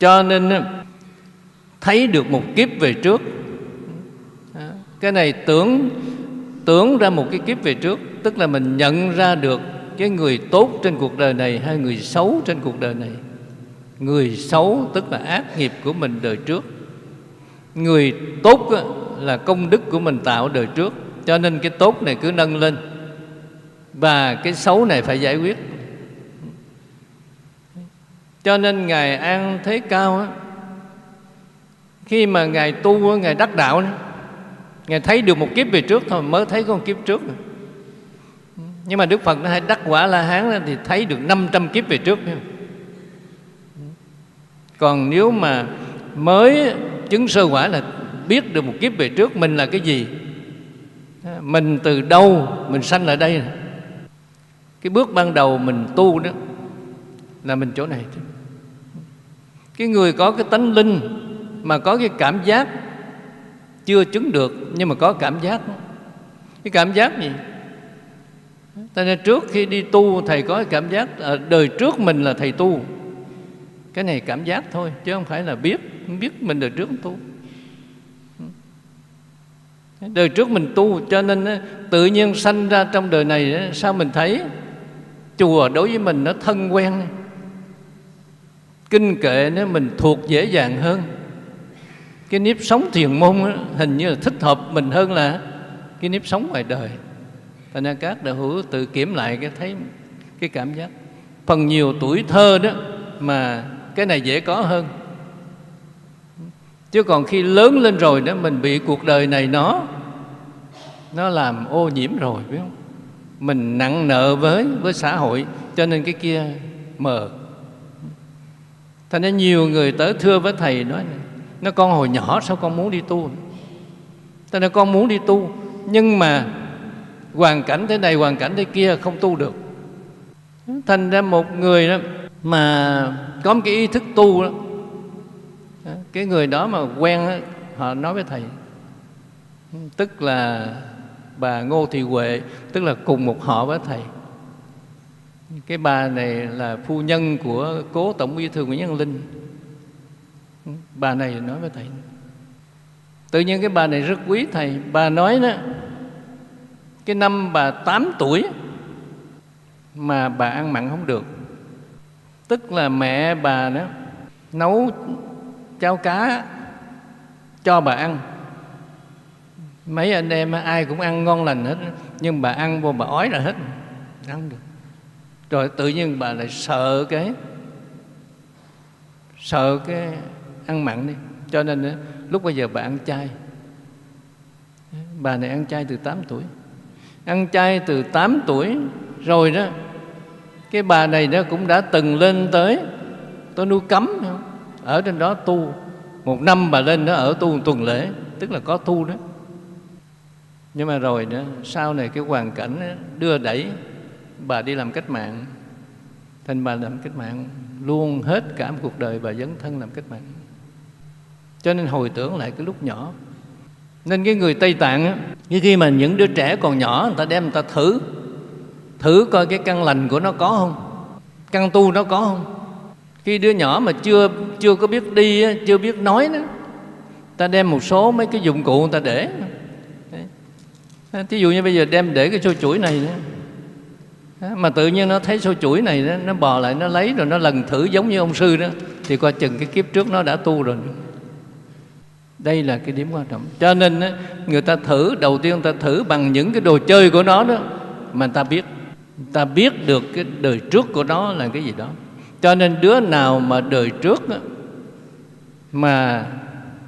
cho nên thấy được một kiếp về trước. Cái này tưởng tưởng ra một cái kiếp về trước, tức là mình nhận ra được cái người tốt trên cuộc đời này hay người xấu trên cuộc đời này. Người xấu tức là ác nghiệp của mình đời trước. Người tốt là công đức của mình tạo đời trước. Cho nên cái tốt này cứ nâng lên. Và cái xấu này phải giải quyết cho nên ngài an thế cao á, khi mà ngài tu ngài đắc đạo ngài thấy được một kiếp về trước thôi mới thấy con kiếp trước. Nhưng mà đức phật nó hay đắc quả la hán thì thấy được 500 kiếp về trước. Còn nếu mà mới chứng sơ quả là biết được một kiếp về trước mình là cái gì? Mình từ đâu mình sanh lại đây cái bước ban đầu mình tu đó là mình chỗ này cái người có cái tánh linh mà có cái cảm giác chưa chứng được nhưng mà có cảm giác. Cái cảm giác gì? Ta nên trước khi đi tu, thầy có cái cảm giác ở đời trước mình là thầy tu. Cái này cảm giác thôi, chứ không phải là biết biết mình đời trước tu. Đời trước mình tu, cho nên tự nhiên sanh ra trong đời này sao mình thấy chùa đối với mình nó thân quen? Kinh kệ nếu mình thuộc dễ dàng hơn. Cái nếp sống thiền môn đó, hình như là thích hợp mình hơn là cái nếp sống ngoài đời. Thành ra các đạo hữu tự kiểm lại cái thấy cái cảm giác. Phần nhiều tuổi thơ đó mà cái này dễ có hơn. Chứ còn khi lớn lên rồi đó mình bị cuộc đời này nó nó làm ô nhiễm rồi biết không? Mình nặng nợ với với xã hội cho nên cái kia mờ thành ra nhiều người tới thưa với thầy nói nó con hồi nhỏ sao con muốn đi tu? Thành ra con muốn đi tu nhưng mà hoàn cảnh thế này hoàn cảnh thế kia không tu được. Thành ra một người đó mà có một cái ý thức tu đó cái người đó mà quen đó, họ nói với thầy tức là bà Ngô Thị Huệ tức là cùng một họ với thầy cái bà này là phu nhân của cố tổng bí thư Nguyễn Văn Linh. Bà này nói với thầy, tự nhiên cái bà này rất quý thầy. Bà nói đó, cái năm bà 8 tuổi mà bà ăn mặn không được. Tức là mẹ bà đó nấu cháo cá cho bà ăn. Mấy anh em ai cũng ăn ngon lành hết, nhưng bà ăn vô bà ói là hết, ăn được rồi tự nhiên bà lại sợ cái sợ cái ăn mặn đi. Cho nên lúc bây giờ bà ăn chay. Bà này ăn chay từ 8 tuổi. Ăn chay từ 8 tuổi rồi đó, cái bà này nó cũng đã từng lên tới tôi nuôi cấm ở trên đó tu. Một năm bà lên đó ở tu một tuần lễ, tức là có tu đó. Nhưng mà rồi đó, sau này cái hoàn cảnh đưa đẩy bà đi làm cách mạng. Thành bà làm cách mạng luôn hết cả một cuộc đời bà dấn thân làm cách mạng. Cho nên hồi tưởng lại cái lúc nhỏ. Nên cái người Tây Tạng á, như khi mà những đứa trẻ còn nhỏ người ta đem người ta thử. Thử coi cái căn lành của nó có không? Căn tu nó có không? Khi đứa nhỏ mà chưa chưa có biết đi chưa biết nói nữa, ta đem một số mấy cái dụng cụ người ta để. Thí dụ như bây giờ đem để cái xô chuỗi này nữa mà tự nhiên nó thấy xô chuỗi này đó, nó bò lại nó lấy rồi nó lần thử giống như ông sư đó. Thì coi chừng cái kiếp trước nó đã tu rồi. Đây là cái điểm quan trọng. Cho nên người ta thử đầu tiên người ta thử bằng những cái đồ chơi của nó đó mà người ta biết. Người ta biết được cái đời trước của nó là cái gì đó. Cho nên đứa nào mà đời trước đó, mà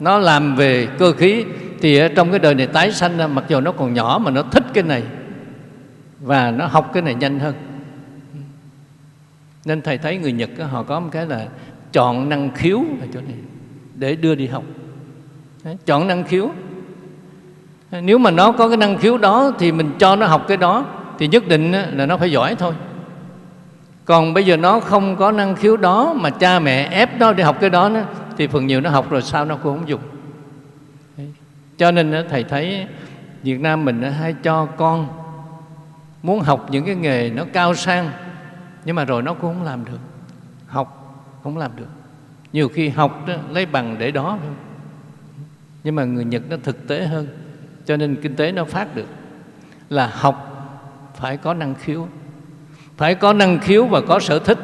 nó làm về cơ khí thì ở trong cái đời này tái sanh mặc dù nó còn nhỏ mà nó thích cái này và nó học cái này nhanh hơn. Nên thầy thấy người Nhật đó, họ có một cái là chọn năng khiếu ở chỗ này để đưa đi học. Đấy, chọn năng khiếu. Nếu mà nó có cái năng khiếu đó thì mình cho nó học cái đó thì nhất định là nó phải giỏi thôi. Còn bây giờ nó không có năng khiếu đó mà cha mẹ ép nó đi học cái đó thì phần nhiều nó học rồi sao nó cũng không dùng. Cho nên thầy thấy Việt Nam mình hay cho con muốn học những cái nghề nó cao sang nhưng mà rồi nó cũng không làm được. Học không làm được. Nhiều khi học đó, lấy bằng để đó nhưng mà người nhật nó thực tế hơn cho nên kinh tế nó phát được. Là học phải có năng khiếu. Phải có năng khiếu và có sở thích.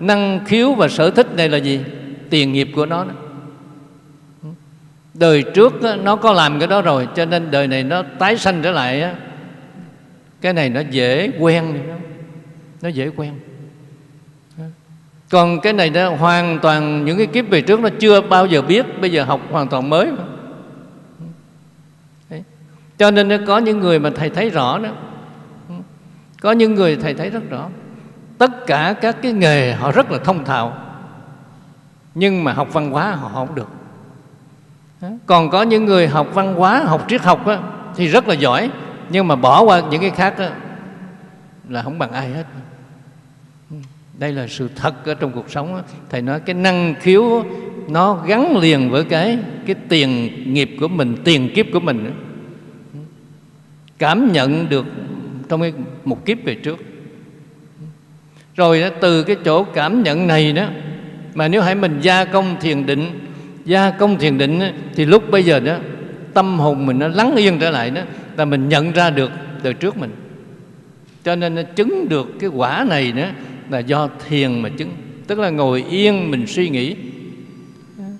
Năng khiếu và sở thích này là gì? Tiền nghiệp của nó đó. đời trước nó có làm cái đó rồi cho nên đời này nó tái sanh trở lại cái này nó dễ quen nó dễ quen. Còn cái này nó hoàn toàn những cái kiếp về trước nó chưa bao giờ biết bây giờ học hoàn toàn mới mà. Đấy. cho nên nó có những người mà thầy thấy rõ đó. Có những người thầy thấy rất rõ. Tất cả các cái nghề họ rất là thông thạo. Nhưng mà học văn hóa họ không được. Còn có những người học văn hóa học triết học á, thì rất là giỏi nhưng mà bỏ qua những cái khác đó, là không bằng ai hết. Đây là sự thật ở trong cuộc sống thầy nói cái năng khiếu nó gắn liền với cái cái tiền nghiệp của mình tiền kiếp của mình cảm nhận được trong cái một kiếp về trước. Rồi đó, từ cái chỗ cảm nhận này đó mà nếu hãy mình gia công thiền định gia công thiền định thì lúc bây giờ đó tâm hồn mình nó lắng yên trở lại đó là mình nhận ra được từ trước mình. Cho nên nó chứng được cái quả này nữa là do thiền mà chứng. Tức là ngồi yên mình suy nghĩ.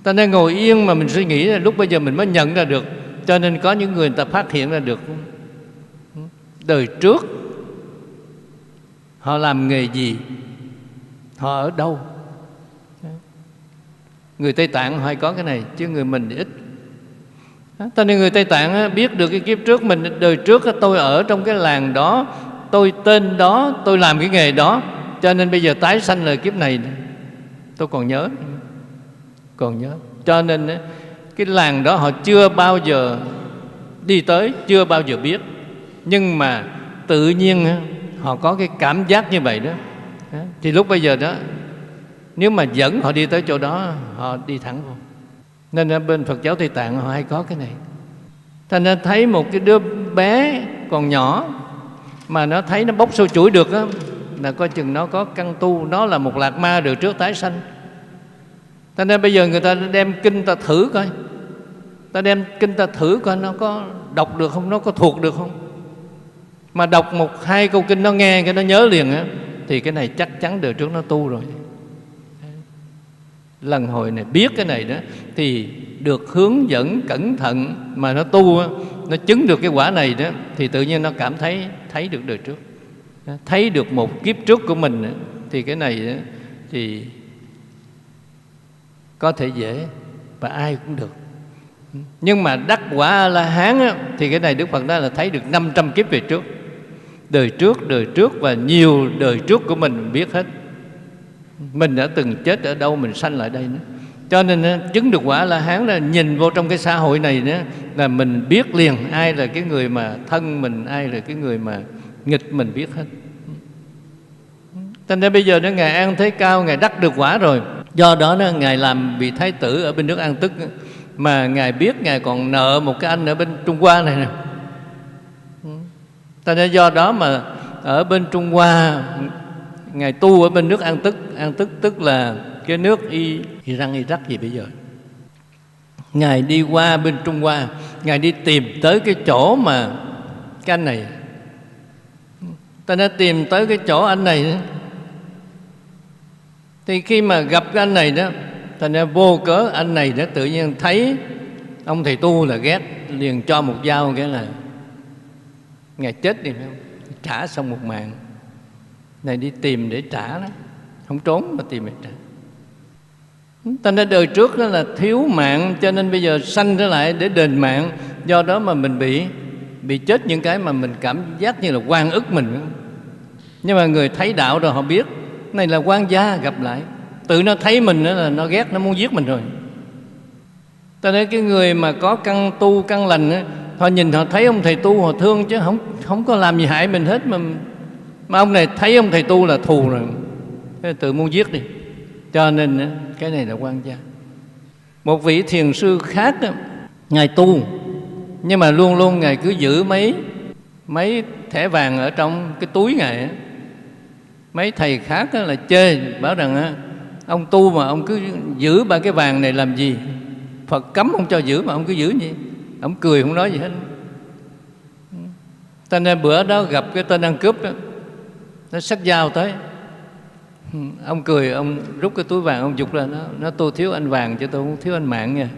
Ta nên ngồi yên mà mình suy nghĩ là lúc bây giờ mình mới nhận ra được. Cho nên có những người, người ta phát hiện ra được. Đời trước họ làm nghề gì? Họ ở đâu? Người tây tạng hay có cái này chứ người mình ít cho nên người tây tạng biết được cái kiếp trước mình, đời trước tôi ở trong cái làng đó, tôi tên đó, tôi làm cái nghề đó, cho nên bây giờ tái sanh lời kiếp này tôi còn nhớ. Còn nhớ. Cho nên cái làng đó họ chưa bao giờ đi tới, chưa bao giờ biết. Nhưng mà tự nhiên họ có cái cảm giác như vậy đó. Thì lúc bây giờ đó, nếu mà dẫn họ đi tới chỗ đó, họ đi thẳng vô nên ở bên Phật giáo Tây Tạng họ hay có cái này. Thành ra thấy một cái đứa bé còn nhỏ mà nó thấy nó bốc sâu chuỗi được á, là coi chừng nó có căn tu, nó là một lạc ma được trước tái sanh. Cho nên bây giờ người ta đem kinh ta thử coi. Ta đem kinh ta thử coi nó có đọc được không, nó có thuộc được không. Mà đọc một hai câu kinh nó nghe cái nó nhớ liền á, thì cái này chắc chắn đời trước nó tu rồi lần hồi này biết cái này đó, thì được hướng dẫn cẩn thận mà nó tu nó chứng được cái quả này đó, thì tự nhiên nó cảm thấy thấy được đời trước. Thấy được một kiếp trước của mình thì cái này thì có thể dễ và ai cũng được. Nhưng mà đắc quả la hán thì cái này đức phật nói là thấy được 500 kiếp về trước. Đời trước đời trước và nhiều đời trước của mình biết hết mình đã từng chết ở đâu, mình sanh lại đây nữa. Cho nên chứng được quả la hán là nhìn vô trong cái xã hội này nữa là mình biết liền ai là cái người mà thân mình, ai là cái người mà nghịch mình biết hết. Thành ra bây giờ nó Ngài An Thế Cao, Ngài đắc được quả rồi. Do đó nó Ngài làm vị Thái tử ở bên nước An Tức Mà Ngài biết Ngài còn nợ một cái anh ở bên Trung Hoa này nè. Thành ra do đó mà ở bên Trung Hoa Ngài tu ở bên nước An Tức. An Tức tức là cái nước Y, Iran, Iraq gì bây giờ? Ngài đi qua bên Trung Hoa. Ngài đi tìm tới cái chỗ mà cái anh này. Ta đã tìm tới cái chỗ anh này Thì khi mà gặp cái anh này đó Thành ra vô cớ anh này đã tự nhiên thấy Ông thầy tu là ghét Liền cho một dao cái là Ngài chết đi phải không? Trả xong một mạng. Này đi tìm để trả đó. Không trốn mà tìm để trả. Ta nên đời trước đó là thiếu mạng Cho nên bây giờ sanh trở lại để đền mạng. Do đó mà mình bị Bị chết những cái mà mình cảm giác như là quan ức mình. Nhưng mà người thấy đạo rồi họ biết Này là quan gia gặp lại. Tự nó thấy mình đó là nó ghét Nó muốn giết mình rồi. Ta nói cái người mà có căn tu căn lành đó, Họ nhìn họ thấy ông thầy tu họ thương chứ không không có làm gì hại mình hết mà mà ông này thấy ông thầy tu là thù rồi. Tự muốn giết đi. Cho nên cái này là quan gia. Một vị thiền sư khác ngài tu. Nhưng mà luôn luôn ngài cứ giữ mấy mấy thẻ vàng ở trong cái túi ngài mấy thầy khác là chê, bảo rằng ông tu mà ông cứ giữ ba cái vàng này làm gì? Phật cấm không cho giữ mà ông cứ giữ gì ông cười không nói gì hết. Cho nên bữa đó gặp cái tên ăn cướp đó nó sắc dao tới. Ông cười, ông rút cái túi vàng, ông dục ra nó nó tôi thiếu anh vàng chứ tôi không thiếu anh mạng nha.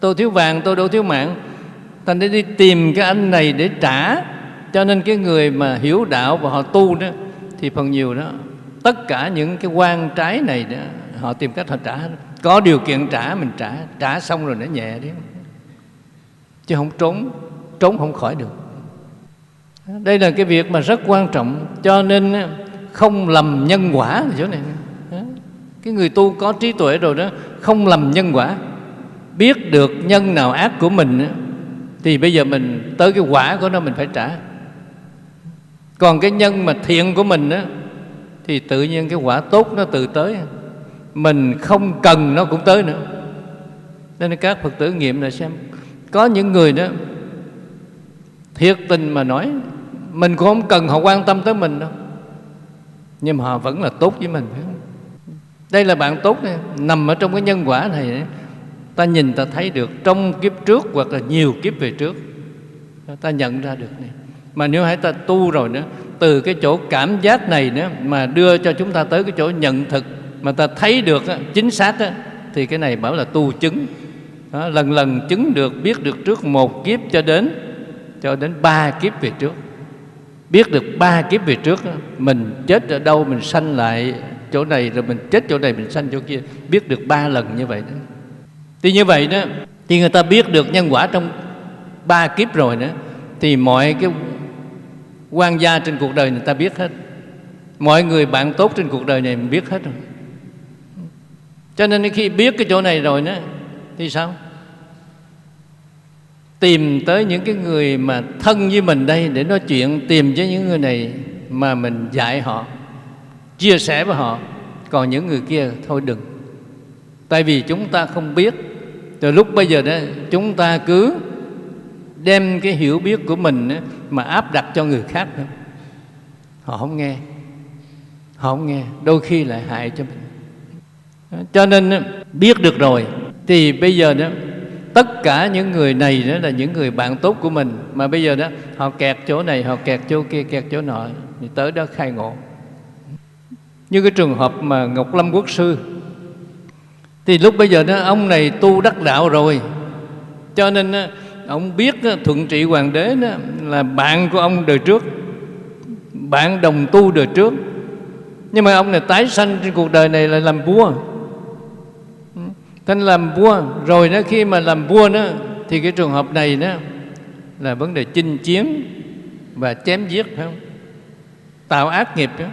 Tôi thiếu vàng, tôi đâu thiếu mạng. Thành để đi tìm cái anh này để trả. Cho nên cái người mà hiểu đạo và họ tu đó, thì phần nhiều đó, tất cả những cái quan trái này đó, họ tìm cách họ trả có điều kiện trả, mình trả. Trả xong rồi nó nhẹ đấy chứ không trốn trốn không khỏi được đây là cái việc mà rất quan trọng, cho nên không lầm nhân quả chỗ này. Cái người tu có trí tuệ rồi đó, không lầm nhân quả. Biết được nhân nào ác của mình thì bây giờ mình tới cái quả của nó mình phải trả. Còn cái nhân mà thiện của mình á, thì tự nhiên cái quả tốt nó tự tới. Mình không cần nó cũng tới nữa. Nên các phật tử nghiệm là xem. Có những người đó thiệt tình mà nói mình cũng không cần họ quan tâm tới mình đâu. Nhưng mà họ vẫn là tốt với mình phải không? Đây là bạn tốt này, nằm ở trong cái nhân quả này ta nhìn ta thấy được trong kiếp trước hoặc là nhiều kiếp về trước ta nhận ra được này mà nếu hãy ta tu rồi nữa từ cái chỗ cảm giác này nữa mà đưa cho chúng ta tới cái chỗ nhận thực mà ta thấy được chính xác á, thì cái này bảo là tu chứng. Đó, lần lần chứng được biết được trước một kiếp cho đến cho đến ba kiếp về trước. Biết được ba kiếp về trước, mình chết ở đâu, mình sanh lại chỗ này, rồi mình chết chỗ này, mình sanh chỗ kia. Biết được ba lần như vậy đó. Thì như vậy đó, thì người ta biết được nhân quả trong ba kiếp rồi nữa thì mọi cái quan gia trên cuộc đời người ta biết hết. Mọi người bạn tốt trên cuộc đời này mình biết hết rồi. Cho nên khi biết cái chỗ này rồi đó, thì sao? Tìm tới những cái người mà thân với mình đây để nói chuyện, tìm với những người này mà mình dạy họ, chia sẻ với họ. Còn những người kia thôi đừng. Tại vì chúng ta không biết. Từ lúc bây giờ đó, chúng ta cứ đem cái hiểu biết của mình mà áp đặt cho người khác nữa họ không nghe. Họ không nghe. Đôi khi lại hại cho mình. Cho nên biết được rồi, thì bây giờ đó tất cả những người này đó là những người bạn tốt của mình. Mà bây giờ đó, họ kẹt chỗ này, họ kẹt chỗ kia, kẹt chỗ nọ, thì tới đó khai ngộ. Như cái trường hợp mà ngọc lâm quốc sư. Thì lúc bây giờ đó, ông này tu đắc đạo rồi. Cho nên ông biết thuận trị hoàng đế đó là bạn của ông đời trước. Bạn đồng tu đời trước. Nhưng mà ông này tái sanh trên cuộc đời này là làm vua. Thành làm vua, Rồi đó khi mà làm vua đó, Thì cái trường hợp này đó Là vấn đề chinh chiến Và chém giết, phải không? Tạo ác nghiệp đó.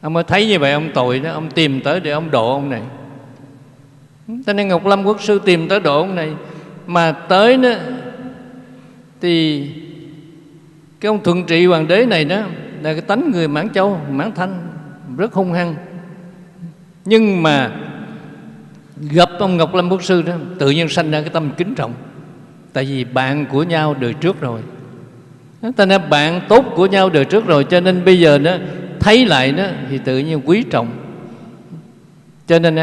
Ông mới thấy như vậy, ông tội đó, Ông tìm tới để ông độ ông này. Cho nên Ngọc Lâm Quốc Sư tìm tới độ ông này. Mà tới đó, Thì Cái ông thuận trị hoàng đế này đó Là cái tánh người Mãn Châu, Mãn Thanh, Rất hung hăng. Nhưng mà gặp ông Ngọc Lâm Quốc Sư đó, tự nhiên sanh ra cái tâm kính trọng. Tại vì bạn của nhau đời trước rồi. Ta nói bạn tốt của nhau đời trước rồi, cho nên bây giờ đó, thấy lại đó, thì tự nhiên quý trọng. Cho nên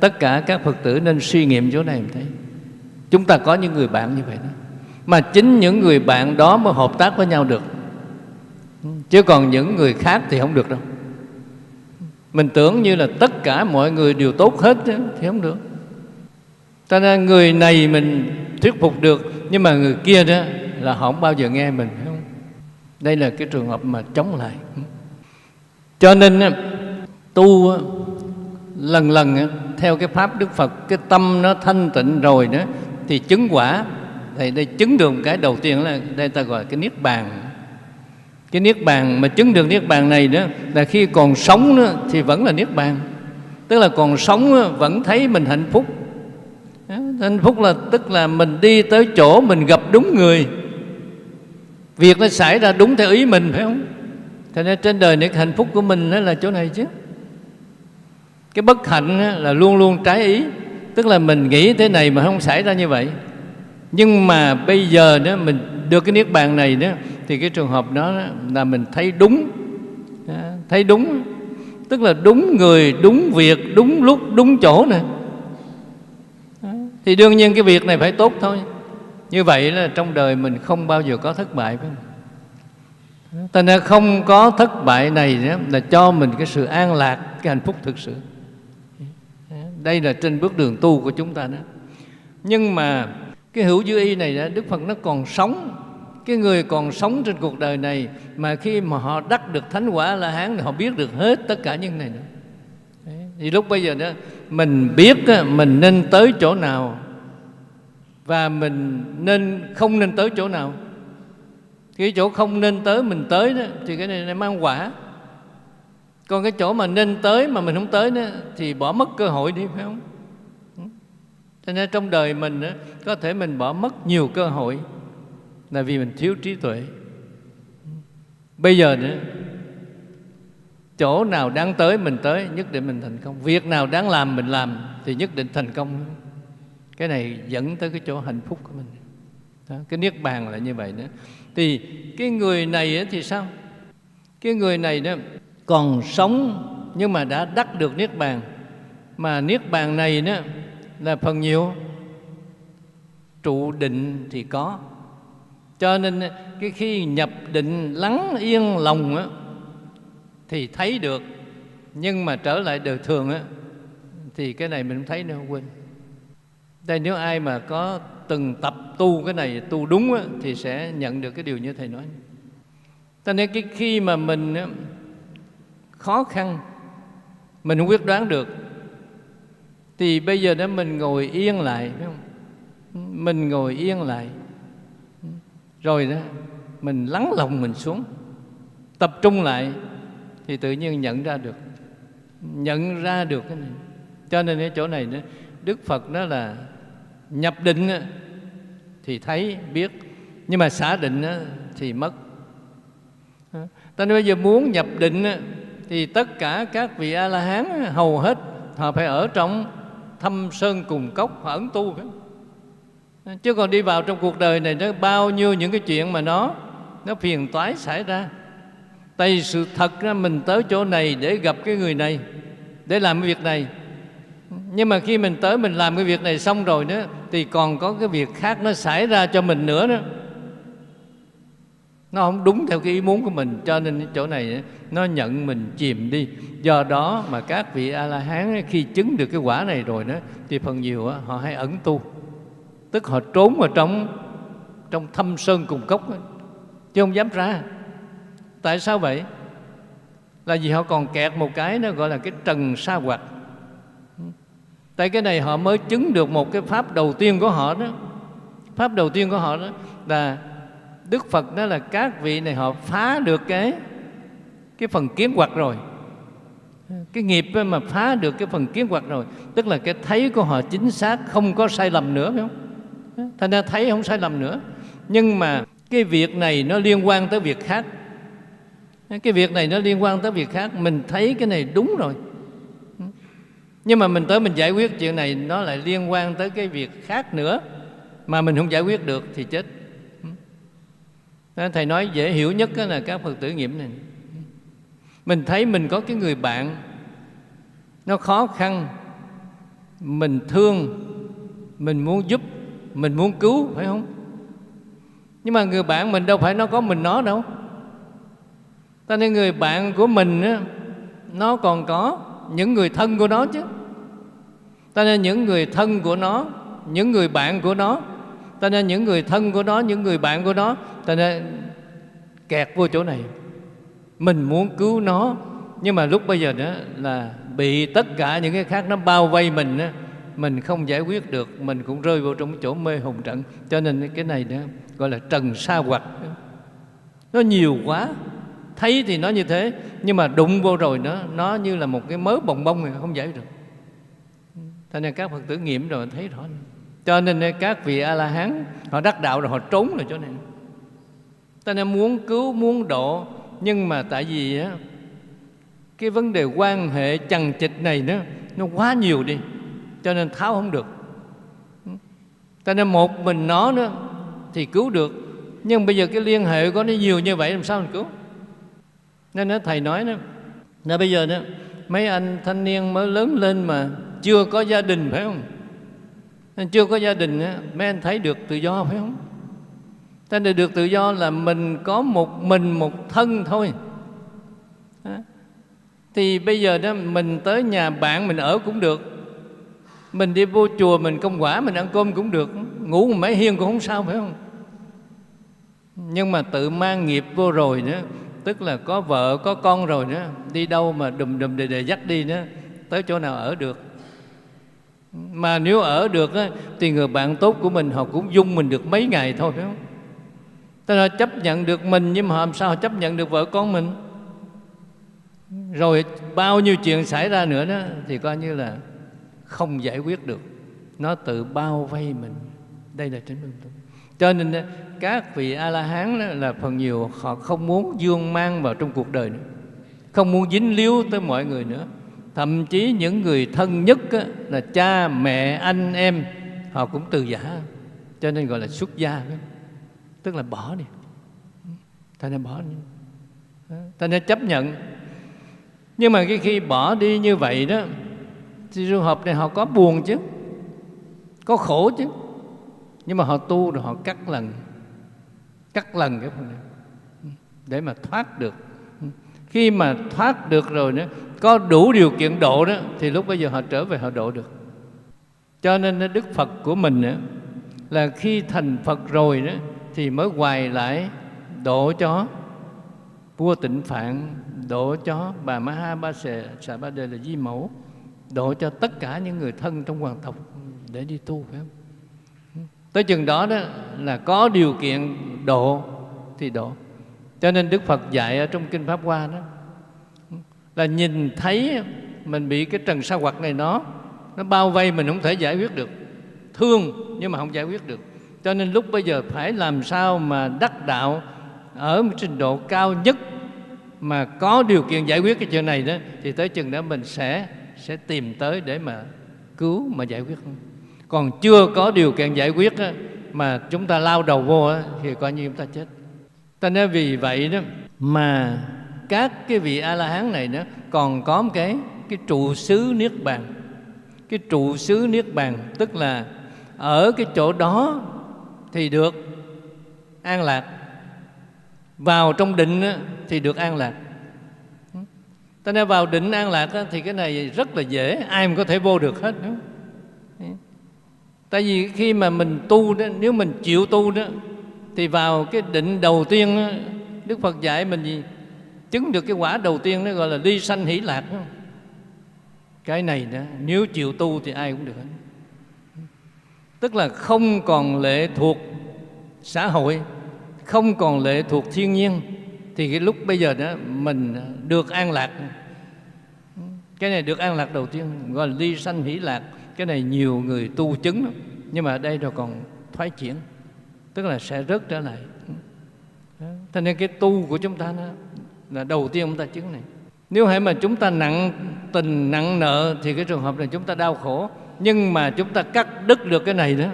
tất cả các phật tử nên suy nghiệm chỗ này thấy. Chúng ta có những người bạn như vậy đó. Mà chính những người bạn đó mới hợp tác với nhau được. Chứ còn những người khác thì không được đâu mình tưởng như là tất cả mọi người đều tốt hết thì không được. Ta ra người này mình thuyết phục được, nhưng mà người kia đó là họ không bao giờ nghe mình không? Đây là cái trường hợp mà chống lại. Cho nên tu lần lần theo cái pháp đức phật, cái tâm nó thanh tịnh rồi đó, thì chứng quả thì đây chứng được một cái đầu tiên là đây ta gọi cái niết bàn cái niết bàn mà chứng được niết bàn này đó là khi còn sống đó, thì vẫn là niết bàn. Tức là còn sống đó, vẫn thấy mình hạnh phúc. Hạnh phúc là tức là mình đi tới chỗ mình gặp đúng người. Việc nó xảy ra đúng theo ý mình phải không? Cho nên trên đời này hạnh phúc của mình đó là chỗ này chứ. Cái bất hạnh là luôn luôn trái ý. Tức là mình nghĩ thế này mà không xảy ra như vậy. Nhưng mà bây giờ đó mình được cái niết bàn này đó thì cái trường hợp đó là mình thấy đúng thấy đúng tức là đúng người đúng việc đúng lúc đúng chỗ nè thì đương nhiên cái việc này phải tốt thôi như vậy là trong đời mình không bao giờ có thất bại phải không Thành ra không có thất bại này đó, là cho mình cái sự an lạc, cái hạnh phúc thực sự. Đây là trên bước đường tu của chúng ta đó. Nhưng mà cái hữu dư y này đó, Đức Phật nó còn sống. Cái người còn sống trên cuộc đời này mà khi mà họ đắc được thánh quả La Hán thì họ biết được hết tất cả những này nữa. Thì lúc bây giờ đó mình biết mình nên tới chỗ nào và mình nên không nên tới chỗ nào. Cái chỗ không nên tới mình tới đó thì cái này nó mang quả. Còn cái chỗ mà nên tới mà mình không tới đó thì bỏ mất cơ hội đi phải không? Cho nên trong đời mình đó, có thể mình bỏ mất nhiều cơ hội là vì mình thiếu trí tuệ. Bây giờ nữa chỗ nào đáng tới mình tới nhất định mình thành công. Việc nào đáng làm mình làm thì nhất định thành công. Cái này dẫn tới cái chỗ hạnh phúc của mình. Đó, cái niết bàn là như vậy nữa. Thì cái người này thì sao? Cái người này đó còn sống nhưng mà đã đắc được niết bàn. Mà niết bàn này đó là phần nhiều. Trụ định thì có cho nên ờ, cái khi nhập định lắng yên lòng á, thì thấy được. Nhưng mà trở lại đời thường á, thì cái này mình không thấy nữa không quên. Đây nếu ai mà có từng tập tu cái này tu đúng á, thì sẽ nhận được cái điều như thầy nói. Cho nên cái khi mà mình á, khó khăn mình không quyết đoán được thì bây giờ đó mình ngồi yên lại phải không? Mình ngồi yên lại rồi đó, mình lắng lòng mình xuống, tập trung lại thì tự nhiên nhận ra được, nhận ra được cái này. Cho nên cái chỗ này nữa đức phật đó là nhập định thì thấy, biết. Nhưng mà xả định thì mất. Ta nói bây giờ muốn nhập định thì tất cả các vị a la hán hầu hết họ phải ở trong thâm sơn cùng cốc, họ ẩn tu phải không? Chứ còn đi vào trong cuộc đời này nó bao nhiêu những cái chuyện mà nó nó phiền toái xảy ra. Tại vì sự thật ra mình tới chỗ này để gặp cái người này, để làm cái việc này. Nhưng mà khi mình tới mình làm cái việc này xong rồi đó, thì còn có cái việc khác nó xảy ra cho mình nữa đó. Nó không đúng theo cái ý muốn của mình, cho nên chỗ này nó nhận mình chìm đi. Do đó mà các vị a la hán khi chứng được cái quả này rồi đó, thì phần nhiều họ hay ẩn tu tức họ trốn vào trong trong thâm sơn cùng cốc chứ không dám ra. Tại sao vậy? Là vì họ còn kẹt một cái nó gọi là cái trần sa hoạt tại cái này họ mới chứng được một cái pháp đầu tiên của họ đó. Pháp đầu tiên của họ đó là đức phật đó là các vị này họ phá được cái cái phần kiến hoặc rồi. Cái nghiệp mà phá được cái phần kiến hoặc rồi. Tức là cái thấy của họ chính xác, không có sai lầm nữa, phải không? Thành ra thấy không sai lầm nữa. Nhưng mà cái việc này nó liên quan tới việc khác. Cái việc này nó liên quan tới việc khác. Mình thấy cái này đúng rồi. Nhưng mà mình tới mình giải quyết chuyện này, nó lại liên quan tới cái việc khác nữa. Mà mình không giải quyết được thì chết. Thầy nói dễ hiểu nhất là các phật tử nghiệm này. Mình thấy mình có cái người bạn, nó khó khăn. Mình thương, mình muốn giúp mình muốn cứu phải không? Nhưng mà người bạn mình đâu phải nó có mình nó đâu. Ta nên người bạn của mình á, nó còn có những người thân của nó chứ. Ta nên những người thân của nó những người bạn của nó. Ta nên những người thân của nó những người bạn của nó. Ta nên kẹt vô chỗ này. Mình muốn cứu nó nhưng mà lúc bây giờ đó là bị tất cả những cái khác nó bao vây mình đó, mình không giải quyết được mình cũng rơi vào trong chỗ mê hùng trận. Cho nên cái này đó gọi là trần sa hoặc nó nhiều quá. Thấy thì nó như thế nhưng mà đụng vô rồi nó nó như là một cái mớ bồng bông này không giải được. Cho nên các phật tử nghiệm rồi thấy rõ. Cho nên các vị a la hán họ đắc đạo rồi họ trốn rồi chỗ này. Ta nên muốn cứu muốn độ nhưng mà tại vì á, cái vấn đề quan hệ chằng chịch này nó nó quá nhiều đi cho nên tháo không được. Cho nên một mình nó nữa thì cứu được. Nhưng bây giờ cái liên hệ của nó nhiều như vậy, làm sao mình cứu? Nên nó thầy nói đó là bây giờ đó mấy anh thanh niên mới lớn lên mà chưa có gia đình, phải không? Chưa có gia đình mấy anh thấy được tự do, phải không? Ta được tự do là mình có một mình một thân thôi. Thì bây giờ đó, mình tới nhà bạn mình ở cũng được mình đi vô chùa mình công quả mình ăn cơm cũng được. Ngủ một mấy hiên cũng không sao phải không? Nhưng mà tự mang nghiệp vô rồi nữa tức là có vợ có con rồi nữa đi đâu mà đùm đùm đề đề dắt đi nữa tới chỗ nào ở được. Mà nếu ở được á, thì người bạn tốt của mình họ cũng dung mình được mấy ngày thôi phải không? Tức là chấp nhận được mình nhưng mà làm sao chấp nhận được vợ con mình? Rồi bao nhiêu chuyện xảy ra nữa đó thì coi như là không giải quyết được. Nó tự bao vây mình. Đây là chính minh tu cho nên các vị a la hán là phần nhiều họ không muốn dương mang vào trong cuộc đời nữa. Không muốn dính líu tới mọi người nữa. Thậm chí những người thân nhất là cha, mẹ, anh, em, họ cũng từ giả. Cho nên gọi là xuất gia tức là bỏ đi. Ta nên bỏ đi. Ta nên chấp nhận. Nhưng mà cái khi bỏ đi như vậy đó thì trường hợp này họ có buồn chứ, có khổ chứ. Nhưng mà họ tu rồi họ cắt lần cắt lần cái phần này, để mà thoát được. Khi mà thoát được rồi nữa, có đủ điều kiện độ đó, thì lúc bây giờ họ trở về họ độ được. Cho nên đức phật của mình nữa là khi thành phật rồi đó, thì mới hoài lại độ cho vua tịnh phạn, độ cho bà ma ha ba sệ xà ba đề là di mẫu độ cho tất cả những người thân trong hoàng tộc để đi tu, phải không? Tới chừng đó đó là có điều kiện độ thì độ. Cho nên đức phật dạy ở trong kinh pháp hoa đó, là nhìn thấy mình bị cái trần sa hoặc này nó nó bao vây mình không thể giải quyết được. Thương nhưng mà không giải quyết được. Cho nên lúc bây giờ phải làm sao mà đắc đạo ở một trình độ cao nhất mà có điều kiện giải quyết cái chuyện này đó, thì tới chừng đó mình sẽ sẽ tìm tới để mà cứu mà giải quyết không? Còn chưa có điều kiện giải quyết á, mà chúng ta lao đầu vô á, thì coi như chúng ta chết. Ta nói vì vậy đó mà các cái vị a la hán này nữa còn có một cái cái trụ xứ niết bàn. Cái trụ xứ niết bàn tức là ở cái chỗ đó thì được an lạc. Vào trong định thì được an lạc ta nên vào định an lạc thì cái này rất là dễ ai mà có thể vô được hết nữa tại vì khi mà mình tu đó nếu mình chịu tu đó thì vào cái định đầu tiên đó, đức phật dạy mình gì? Chứng được cái quả đầu tiên nó gọi là ly sanh hỷ lạc đó. cái này đó nếu chịu tu thì ai cũng được tức là không còn lệ thuộc xã hội không còn lệ thuộc thiên nhiên thì cái lúc bây giờ đó mình được an lạc. Cái này được an lạc đầu tiên gọi là ly sanh hỷ lạc. Cái này nhiều người tu chứng lắm. nhưng mà ở đây rồi còn thoái chuyển tức là sẽ rớt trở lại. Cho nên cái tu của chúng ta đó là đầu tiên chúng ta chứng này. Nếu hãy mà chúng ta nặng tình nặng nợ thì cái trường hợp này chúng ta đau khổ. Nhưng mà chúng ta cắt đứt được cái này đó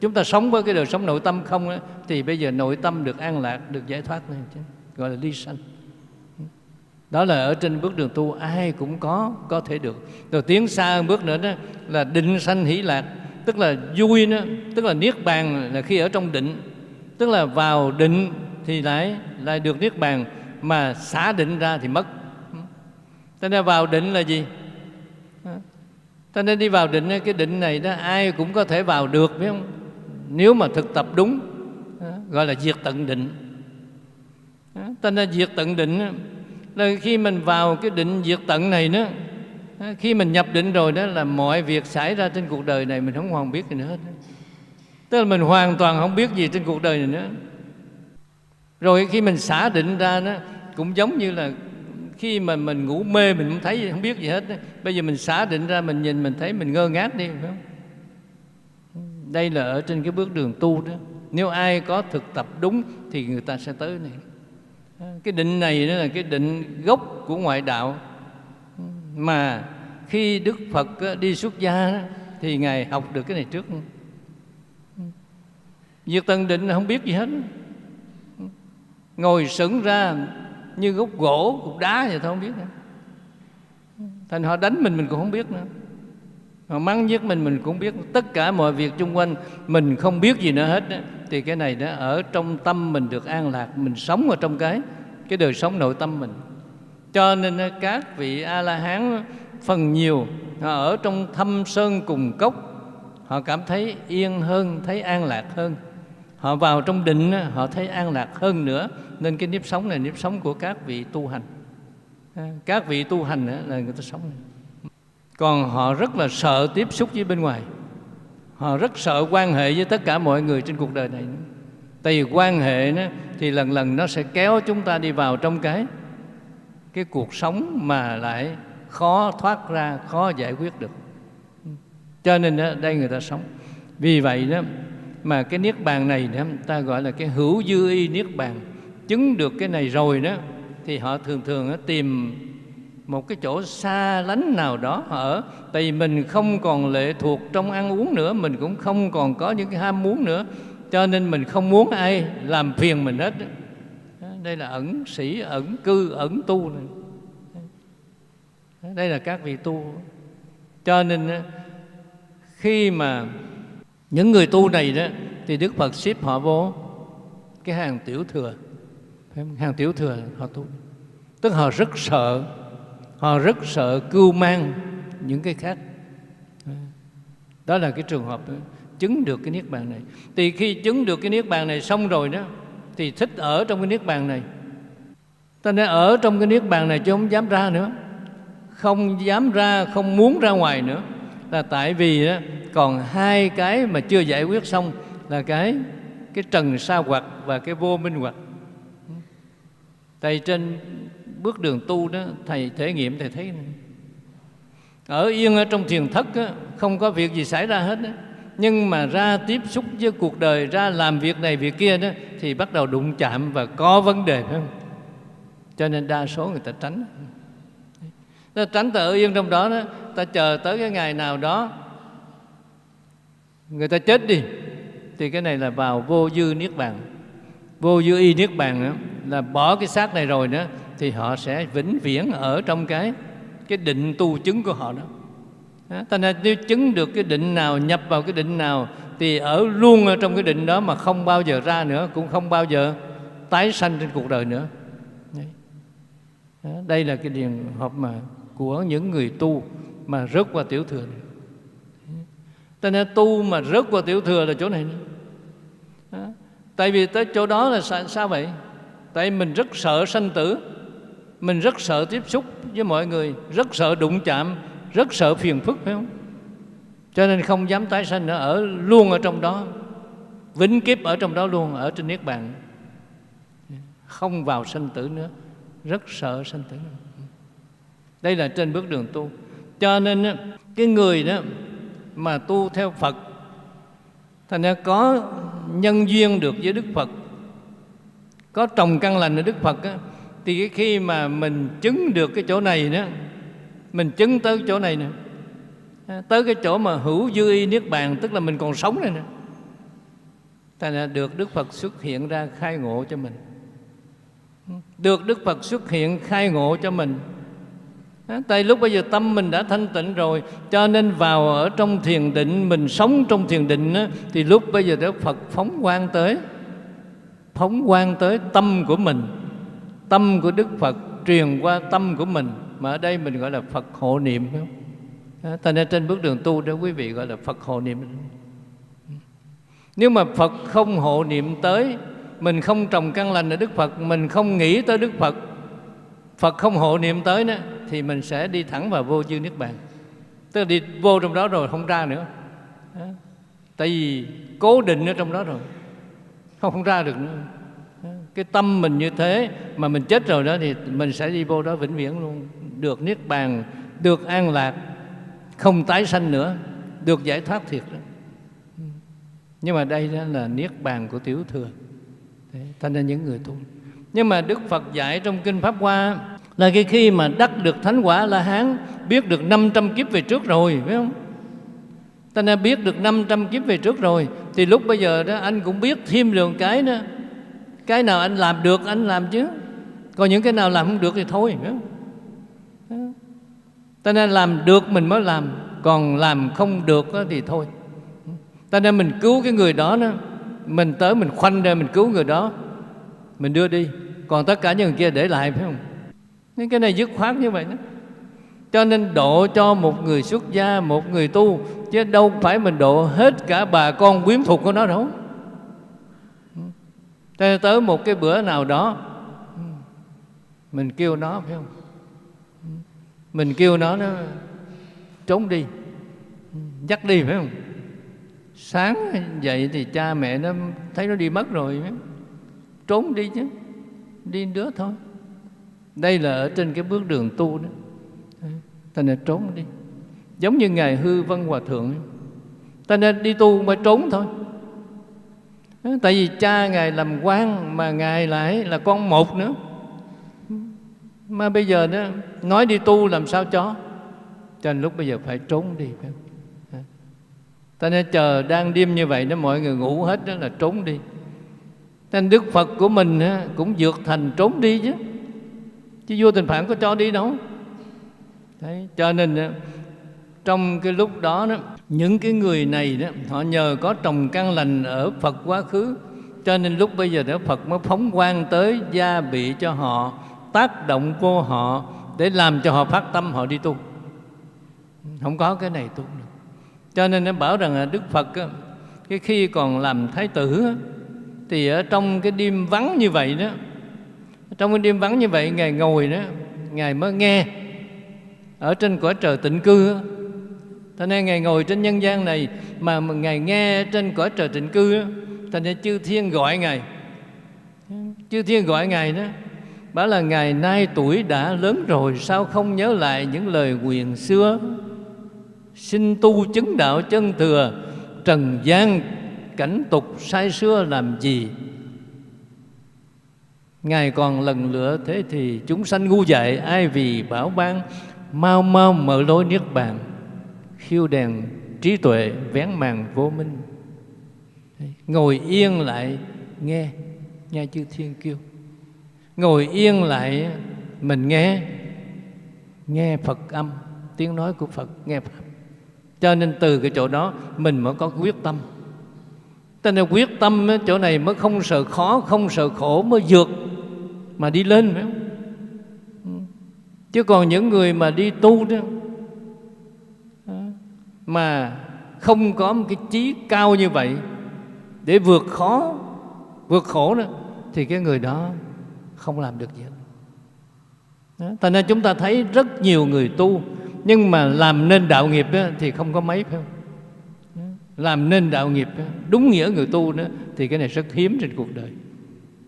chúng ta sống với cái đời sống nội tâm không đó, thì bây giờ nội tâm được an lạc được giải thoát này chứ gọi là ly sanh. Đó là ở trên bước đường tu, ai cũng có có thể được. Rồi tiến xa hơn bước nữa đó, là định sanh hỷ lạc, tức là vui đó, tức là niết bàn là khi ở trong định. Tức là vào định thì lại lại được niết bàn, mà xả định ra thì mất. Cho nên vào định là gì? Cho nên đi vào định, cái định này đó, ai cũng có thể vào được, phải không? Nếu mà thực tập đúng, gọi là diệt tận định cho nên diệt tận định là khi mình vào cái định diệt tận này nữa khi mình nhập định rồi đó là mọi việc xảy ra trên cuộc đời này mình không hoàn biết gì nữa hết tức là mình hoàn toàn không biết gì trên cuộc đời này nữa. Rồi khi mình xả định ra nó cũng giống như là khi mà mình ngủ mê mình không thấy không biết gì hết bây giờ mình xả định ra, mình nhìn, mình thấy mình ngơ ngác đi, phải không? Đây là ở trên cái bước đường tu đó. Nếu ai có thực tập đúng thì người ta sẽ tới này cái định này đó là cái định gốc của ngoại đạo. Mà khi đức phật đi xuất gia thì ngài học được cái này trước. Diệt tần định không biết gì hết. Ngồi sững ra như gốc gỗ, cục đá vậy thôi, không biết nữa. Thành họ đánh mình mình cũng không biết nữa họ mắng nhất mình mình cũng biết tất cả mọi việc xung quanh. Mình không biết gì nữa hết đó. thì cái này đó, ở trong tâm mình được an lạc, mình sống ở trong cái cái đời sống nội tâm mình. Cho nên các vị a la hán phần nhiều, họ ở trong thâm sơn cùng cốc, họ cảm thấy yên hơn, thấy an lạc hơn. Họ vào trong định họ thấy an lạc hơn nữa. Nên cái nếp sống này, nếp sống của các vị tu hành. Các vị tu hành là người ta sống còn họ rất là sợ tiếp xúc với bên ngoài. Họ rất sợ quan hệ với tất cả mọi người trên cuộc đời này. Tại vì quan hệ nó thì lần lần nó sẽ kéo chúng ta đi vào trong cái cái cuộc sống mà lại khó thoát ra khó giải quyết được. Cho nên đó, đây người ta sống. Vì vậy đó mà cái niết bàn này đó, ta gọi là cái hữu dư y niết bàn. Chứng được cái này rồi đó thì họ thường thường đó, tìm một cái chỗ xa lánh nào đó họ ở. Tại vì mình không còn lệ thuộc trong ăn uống nữa, mình cũng không còn có những cái ham muốn nữa. Cho nên mình không muốn ai làm phiền mình hết đây là ẩn sĩ, ẩn cư, ẩn tu này. Đây là các vị tu. Cho nên khi mà những người tu này đó, thì đức phật xếp họ vô, cái hàng tiểu thừa hàng tiểu thừa họ tu. Tức họ rất sợ họ rất sợ cưu mang những cái khác. Đó là cái trường hợp chứng được cái niết bàn này. Thì khi chứng được cái niết bàn này xong rồi đó thì thích ở trong cái niết bàn này. Ta nên ở trong cái niết bàn này chứ không dám ra nữa. Không dám ra không muốn ra ngoài nữa. Là tại vì đó, còn hai cái mà chưa giải quyết xong là cái cái trần sa hoặc và cái vô minh hoặc. Tại trên bước đường tu đó thầy thể nghiệm thầy thấy ở yên ở trong thiền thất đó, không có việc gì xảy ra hết đó. nhưng mà ra tiếp xúc với cuộc đời ra làm việc này việc kia đó thì bắt đầu đụng chạm và có vấn đề phải không cho nên đa số người ta tránh. Ta tránh ta ở yên trong đó đó ta chờ tới cái ngày nào đó người ta chết đi thì cái này là vào vô dư niết bàn. Vô dư y niết bàn đó, là bỏ cái xác này rồi nữa thì họ sẽ vĩnh viễn ở trong cái cái định tu chứng của họ đó. Thành ra nếu chứng được cái định nào nhập vào cái định nào thì ở luôn ở trong cái định đó mà không bao giờ ra nữa cũng không bao giờ tái sanh trên cuộc đời nữa. Đây là cái điển hợp mà của những người tu mà rớt qua tiểu thừa này. Cho nên tu mà rớt qua tiểu thừa là chỗ này đó. Tại vì tới chỗ đó là sao, sao vậy? Tại mình rất sợ sanh tử. Mình rất sợ tiếp xúc với mọi người Rất sợ đụng chạm Rất sợ phiền phức phải không? Cho nên không dám tái sanh nữa Ở luôn ở trong đó Vĩnh kiếp ở trong đó luôn Ở trên Niết Bàn. Không vào sanh tử nữa Rất sợ sanh tử Đây là trên bước đường tu. Cho nên cái người đó Mà tu theo Phật Thành ra có nhân duyên được với Đức Phật có trồng căn lành ở Đức Phật á, thì cái khi mà mình chứng được cái chỗ này đó mình chứng tới chỗ này nè à, tới cái chỗ mà hữu dư y niết bàn tức là mình còn sống này nè thành là được Đức Phật xuất hiện ra khai ngộ cho mình. Được Đức Phật xuất hiện khai ngộ cho mình. À, tại lúc bây giờ tâm mình đã thanh tịnh rồi Cho nên vào ở trong thiền định Mình sống trong thiền định đó, Thì lúc bây giờ Đức Phật phóng quang tới phóng quang tới tâm của mình tâm của đức phật truyền qua tâm của mình mà ở đây mình gọi là phật hộ niệm phải không? Thành ra trên bước đường tu đó quý vị gọi là phật hộ niệm. Nếu mà phật không hộ niệm tới mình không trồng căn lành ở đức phật mình không nghĩ tới đức phật phật không hộ niệm tới nữa thì mình sẽ đi thẳng vào vô dư niết bàn. Tức là đi vô trong đó rồi không ra nữa. Tại vì cố định ở trong đó rồi không, không ra được nữa cái tâm mình như thế mà mình chết rồi đó thì mình sẽ đi vô đó vĩnh viễn luôn. Được niết bàn được an lạc không tái sanh nữa được giải thoát thiệt đó. Nhưng mà đây đó là niết bàn của tiểu thừa. Thế, thành ra những người tu. Nhưng mà đức phật dạy trong kinh pháp hoa là cái khi mà đắc được thánh quả la hán biết được 500 kiếp về trước rồi phải không? Ta đã biết được 500 kiếp về trước rồi Thì lúc bây giờ đó anh cũng biết thêm được cái nữa. Cái nào anh làm được, anh làm chứ. Còn những cái nào làm không được thì thôi ta nên làm được mình mới làm, còn làm không được thì thôi. Ta nên mình cứu cái người đó đó. Mình tới mình khoanh ra, mình cứu người đó. Mình đưa đi. Còn tất cả những người kia để lại, phải không? Nên cái này dứt khoát như vậy đó. Cho nên độ cho một người xuất gia, một người tu, chứ đâu phải mình độ hết cả bà con quyến thuộc của nó đâu tới, tới một cái bữa nào đó mình kêu nó phải không? Mình kêu nó nó trốn đi dắt đi phải không? Sáng dậy thì cha mẹ nó thấy nó đi mất rồi trốn đi chứ đi đứa thôi. Đây là ở trên cái bước đường tu đó. Ta nên trốn đi. Giống như ngài hư văn hòa thượng ta nên đi tu mà trốn thôi tại vì cha ngài làm quan mà ngài lại là con một nữa. Mà bây giờ đó nói đi tu làm sao cho? Cho nên lúc bây giờ phải trốn đi ta nên chờ đang đêm như vậy đó mọi người ngủ hết đó là trốn đi. Nên đức phật của mình cũng vượt thành trốn đi chứ. Chứ vua tình phản có cho đi đâu? Đấy, cho nên trong cái lúc đó đó những cái người này đó, họ nhờ có trồng căn lành ở Phật quá khứ. Cho nên lúc bây giờ đó, Phật mới phóng quang tới gia bị cho họ, tác động vô họ, để làm cho họ phát tâm họ đi tu. Không có cái này tu được. Cho nên nó bảo rằng là Đức Phật cái khi còn làm thái tử thì ở trong cái đêm vắng như vậy đó, trong cái đêm vắng như vậy ngài ngồi đó, ngài mới nghe. Ở trên cõi trời tịnh cư Thế nên Ngài ngồi trên nhân gian này Mà Ngài nghe trên cõi trời tịnh cư Thành ra chư thiên gọi Ngài. Chư thiên gọi Ngài đó, Bảo là Ngài nay tuổi đã lớn rồi, Sao không nhớ lại những lời quyền xưa? Xin tu chứng đạo chân thừa, Trần gian cảnh tục sai xưa làm gì? Ngài còn lần lửa thế thì chúng sanh ngu dại, Ai vì bảo ban, mau mau mở lối niết bàn khiêu đèn trí tuệ vén màn vô minh. Ngồi yên lại nghe nghe chư thiên kêu ngồi yên lại, mình nghe nghe phật âm, tiếng nói của phật nghe pháp cho nên từ cái chỗ đó, mình mới có quyết tâm. Cho nên quyết tâm chỗ này mới không sợ khó, không sợ khổ, mới vượt mà đi lên, phải không? Ừ. Chứ còn những người mà đi tu đó mà không có một cái trí cao như vậy để vượt khó vượt khổ đó thì cái người đó không làm được gì đó. Thành ra chúng ta thấy rất nhiều người tu nhưng mà làm nên đạo nghiệp đó, thì không có mấy phải không? Làm nên đạo nghiệp đó, đúng nghĩa người tu đó thì cái này rất hiếm trên cuộc đời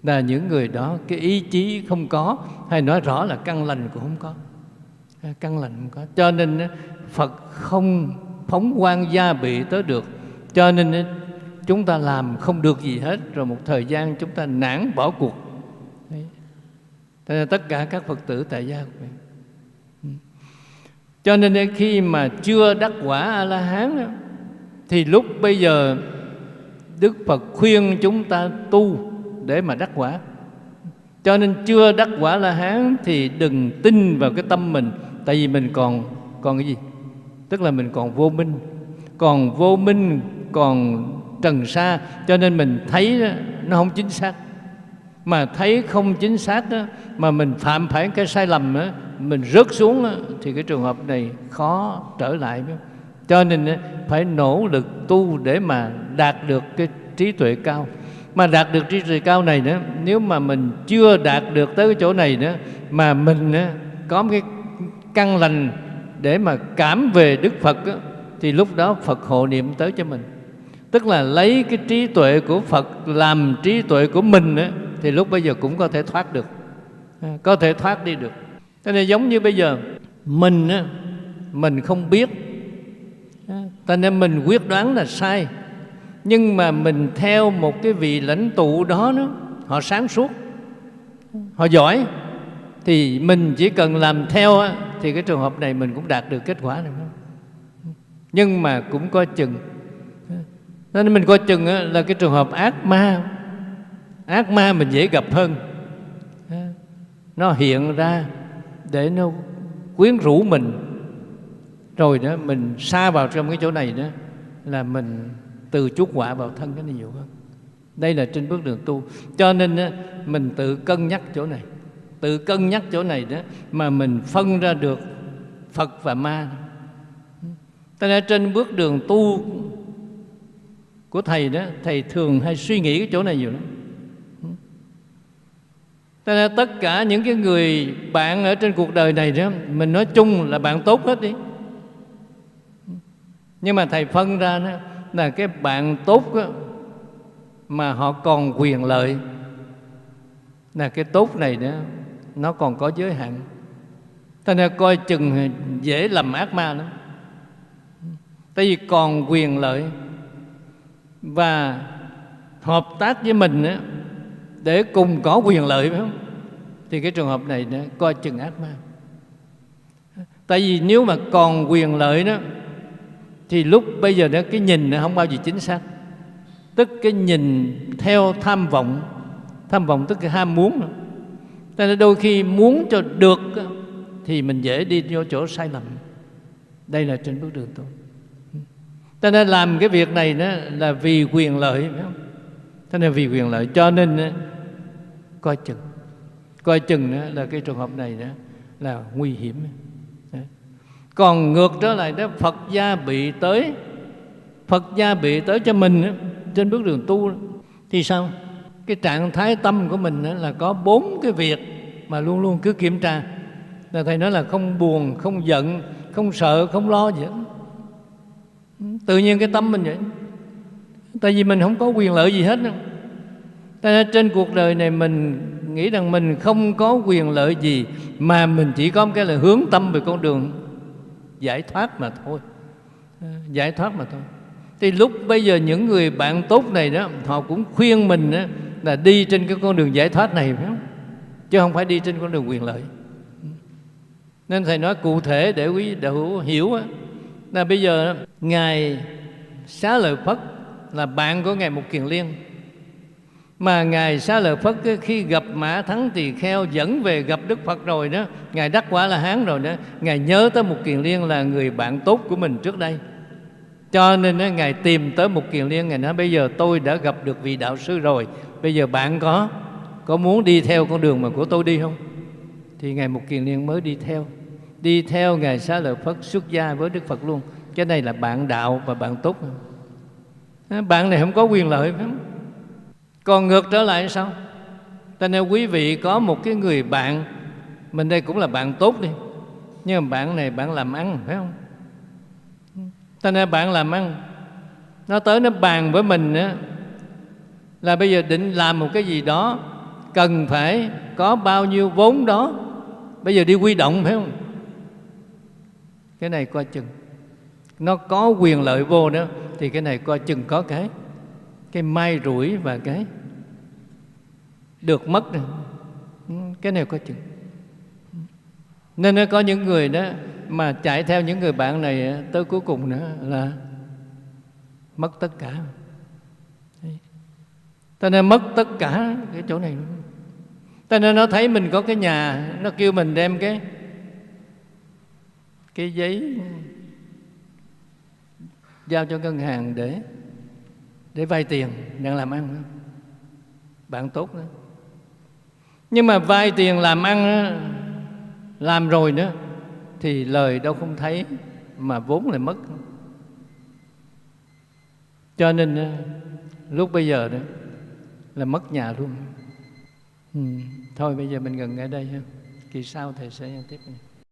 là những người đó cái ý chí không có hay nói rõ là căn lành cũng không có căn lành không có cho nên phật không phóng quan gia bị tới được. Cho nên chúng ta làm không được gì hết, rồi một thời gian chúng ta nản bỏ cuộc. Đấy. tất cả các phật tử tại gia của mình. Ừ. Cho nên khi mà chưa đắc quả a la hán thì lúc bây giờ đức phật khuyên chúng ta tu để mà đắc quả. Cho nên chưa đắc quả la hán thì đừng tin vào cái tâm mình, tại vì mình còn còn cái gì? Tức là mình còn vô minh. Còn vô minh còn trần sa cho nên mình thấy đó, nó không chính xác. Mà thấy không chính xác đó, mà mình phạm phải cái sai lầm đó, mình rớt xuống đó, thì cái trường hợp này khó trở lại cho nên phải nỗ lực tu để mà đạt được cái trí tuệ cao. Mà đạt được trí tuệ cao này nữa nếu mà mình chưa đạt được tới cái chỗ này nữa mà mình có một cái căn lành để mà cảm về Đức Phật thì lúc đó Phật hộ niệm tới cho mình. Tức là lấy cái trí tuệ của Phật làm trí tuệ của mình thì lúc bây giờ cũng có thể thoát được. À, có thể thoát đi được. Thế nên giống như bây giờ mình mình không biết. À, cho nên mình quyết đoán là sai. Nhưng mà mình theo một cái vị lãnh tụ đó, đó họ sáng suốt. Họ giỏi thì mình chỉ cần làm theo thì cái trường hợp này mình cũng đạt được kết quả này. Nhưng mà cũng có chừng. Nên mình coi chừng là cái trường hợp ác ma. Ác ma mình dễ gặp hơn. Nó hiện ra để nó quyến rũ mình. Rồi đó, mình xa vào trong cái chỗ này đó, là mình từ chuốc quả vào thân cái này nhiều hơn. Đây là trên bước đường tu. Cho nên mình tự cân nhắc chỗ này tự cân nhắc chỗ này đó mà mình phân ra được phật và ma. Ta nên trên bước đường tu của thầy đó thầy thường hay suy nghĩ cái chỗ này nhiều lắm. Cho nên tất cả những cái người bạn ở trên cuộc đời này đó mình nói chung là bạn tốt hết đi. Nhưng mà thầy phân ra đó là cái bạn tốt đó, mà họ còn quyền lợi. Là cái tốt này đó nó còn có giới hạn. Thế nên coi chừng dễ lầm ác ma lắm. Tại vì còn quyền lợi và hợp tác với mình để cùng có quyền lợi phải không? Thì cái trường hợp này đó, coi chừng ác ma. Tại vì nếu mà còn quyền lợi đó thì lúc bây giờ đó cái nhìn nó không bao giờ chính xác. Tức cái nhìn theo tham vọng tham vọng tức cái ham muốn nữa cho nên đôi khi muốn cho được thì mình dễ đi vô chỗ sai lầm. Đây là trên bước đường tu. Cho nên làm cái việc này đó là vì quyền lợi phải không? Cho nên vì quyền lợi cho nên coi chừng. Coi chừng đó là cái trường hợp này đó là nguy hiểm. Còn ngược trở lại đó Phật gia bị tới Phật gia bị tới cho mình đó, trên bước đường tu đó, thì sao? Cái trạng thái tâm của mình là có bốn cái việc mà luôn luôn cứ kiểm tra. Là thầy nói là không buồn không giận không sợ không lo gì hết. Tự nhiên cái tâm mình vậy. Tại vì mình không có quyền lợi gì hết tại trên cuộc đời này mình nghĩ rằng mình không có quyền lợi gì mà mình chỉ có một cái là hướng tâm về con đường giải thoát mà thôi. Ờ, giải thoát mà thôi. Thì lúc bây giờ những người bạn tốt này đó họ cũng khuyên mình đó, là đi trên cái con đường giải thoát này phải không? Chứ không phải đi trên con đường quyền lợi. Nên thầy nói cụ thể để quý đạo hiểu á, là bây giờ ngài xá lợi phất là bạn của ngài mục kiền liên. Mà ngài xá lợi phất khi gặp mã thắng tỳ kheo dẫn về gặp đức phật rồi đó ngài đắc quả là hán rồi đó ngài nhớ tới một kiền liên là người bạn tốt của mình trước đây. Cho nên đó, ngài tìm tới một kiền liên ngài nói bây giờ tôi đã gặp được vị đạo sư rồi bây giờ bạn có có muốn đi theo con đường mà của tôi đi không? Thì ngài một kiền liên mới đi theo. Đi theo ngài xá lợi phất xuất gia với đức phật luôn. Cái này là bạn đạo và bạn tốt à, bạn này không có quyền lợi phải không? Còn ngược trở lại sao? Cho nên quý vị có một cái người bạn, mình đây cũng là bạn tốt đi. Nhưng mà bạn này bạn làm ăn, phải không? Cho nên bạn làm ăn. Nó tới nó bàn với mình á là bây giờ định làm một cái gì đó, cần phải có bao nhiêu vốn đó, bây giờ đi quy động, phải không? Cái này coi chừng. Nó có quyền lợi vô nữa, thì cái này coi chừng có cái. Cái may rủi và cái được mất này. Ừ, cái này coi chừng. Nên nó có những người đó mà chạy theo những người bạn này tới cuối cùng nữa là mất tất cả cho nên mất tất cả cái chỗ này. Luôn cho nên nó thấy mình có cái nhà nó kêu mình đem cái cái giấy giao cho ngân hàng để để vay tiền đang làm ăn bạn tốt đó. Nhưng mà vay tiền làm ăn đó, làm rồi nữa thì lời đâu không thấy mà vốn lại mất. Cho nên lúc bây giờ đó là mất nhà luôn ừ. thôi bây giờ mình gần ở đây ha kỳ sau thầy sẽ tiếp này.